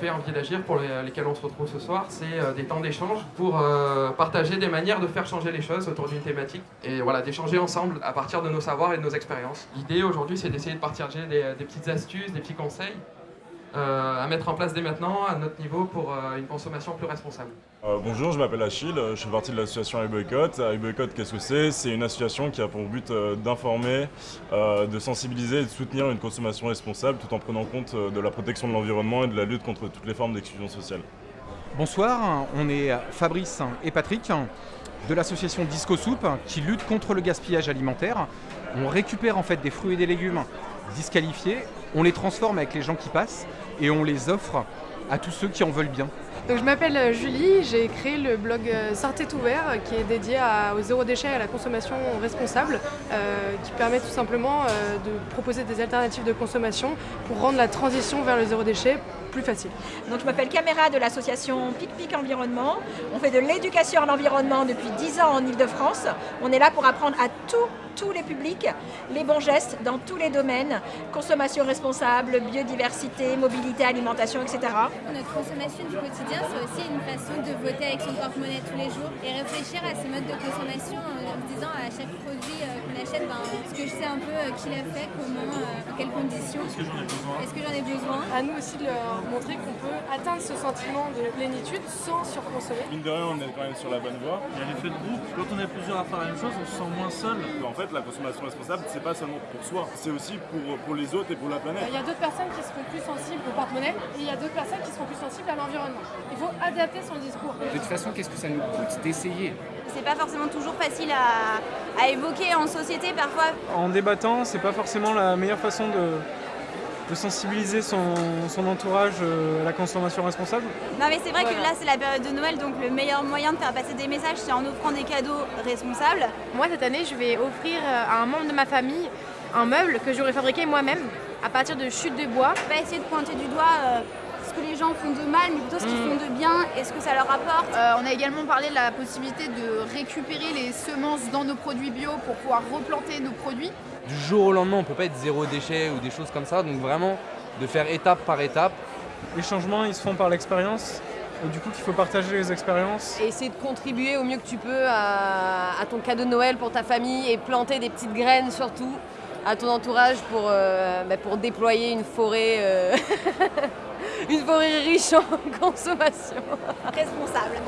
Quartier d'Agir pour lesquels on se retrouve ce soir, c'est des temps d'échange pour partager des manières de faire changer les choses autour d'une thématique et voilà, d'échanger ensemble à partir de nos savoirs et de nos expériences. L'idée aujourd'hui, c'est d'essayer de partager des, petites astuces, des petits conseils à mettre en place dès maintenant à notre niveau pour une consommation plus responsable. bonjour, je m'appelle Achille, je fais partie de l'association iBoycott. iBoycott, qu'est-ce que c'est? C'est une association qui a pour but d'informer, de sensibiliser et de soutenir une consommation responsable tout en prenant compte de la protection de l'environnement et de la lutte contre toutes les formes d'exclusion sociale. Bonsoir, on est Fabrice et Patrick de l'association Disco Soup qui lutte contre le gaspillage alimentaire. On récupère en fait des fruits et des légumes disqualifiés, on les transforme avec les gens qui passent et on les offre à tous ceux qui en veulent bien. Donc, je m'appelle euh, Julie, j'ai créé le blog euh, Sortez ouvert euh, qui est dédié au zéro déchet et à la consommation responsable qui permet tout simplement de proposer des alternatives de consommation pour rendre la transition vers le zéro déchet plus facile. Donc je m'appelle Caméra de l'association Pic Pic Environnement. On fait de l'éducation à l'environnement depuis 10 ans en Ile-de-France. On est là pour apprendre à tous tous les publics les bons gestes dans tous les domaines, consommation responsable, biodiversité, mobilité, alimentation, etc. Notre consommation du quotidien, c'est aussi une façon de voter avec son porte-monnaie tous les jours et réfléchir à ces modes de consommation en se disant à chaque produit euh, qu'on achète, ben, ce que je sais un peu euh, qui l'a fait, comment, euh, dans quelles conditions. Est-ce que j'en ai besoin? Est-ce que j'en ai besoin? À nous aussi de leur montrer qu'on peut atteindre ce sentiment de plénitude sans surconsommer. Mine de rien, on est quand même sur la bonne voie. Il y a l'effet de groupe. Quand on est plusieurs à faire la même chose, on se sent moins seul. En fait, la consommation responsable, c'est pas seulement pour soi, c'est aussi pour, pour les autres et pour la planète. Il y a d'autres personnes qui seront plus sensibles au porte-monnaie et il y a d'autres personnes qui seront plus sensibles à l'environnement. Il faut adapter son discours. De toute façon, qu'est-ce que ça nous coûte d'essayer C'est pas forcément toujours facile à, à évoquer en société parfois. En débattant, c'est pas forcément la meilleure façon de, de sensibiliser son, son, entourage euh, à la consommation responsable Non mais c'est vrai que là c'est la période de Noël donc le meilleur moyen de faire passer des messages c'est en offrant des cadeaux responsables. Moi cette année je vais offrir euh, à un membre de ma famille un meuble que j'aurais fabriqué moi-même à partir de chutes de bois. On va essayer de pointer du doigt euh, ce que les gens font de mal, mais plutôt ce qu'ils font de bien et ce que ça leur apporte. Euh, on a également parlé de la possibilité de récupérer les semences dans nos produits bio pour pouvoir replanter nos produits. Du jour au lendemain, on ne peut pas être zéro déchet ou des choses comme ça, donc vraiment de faire étape par étape. Les changements, ils se font par l'expérience. Et du coup, il faut partager les expériences. Et essayer de contribuer au mieux que tu peux à, à ton cadeau de Noël pour ta famille et planter des petites graines surtout à ton entourage pour, euh, bah, pour déployer une forêt, euh, une forêt riche en consommation. Responsable.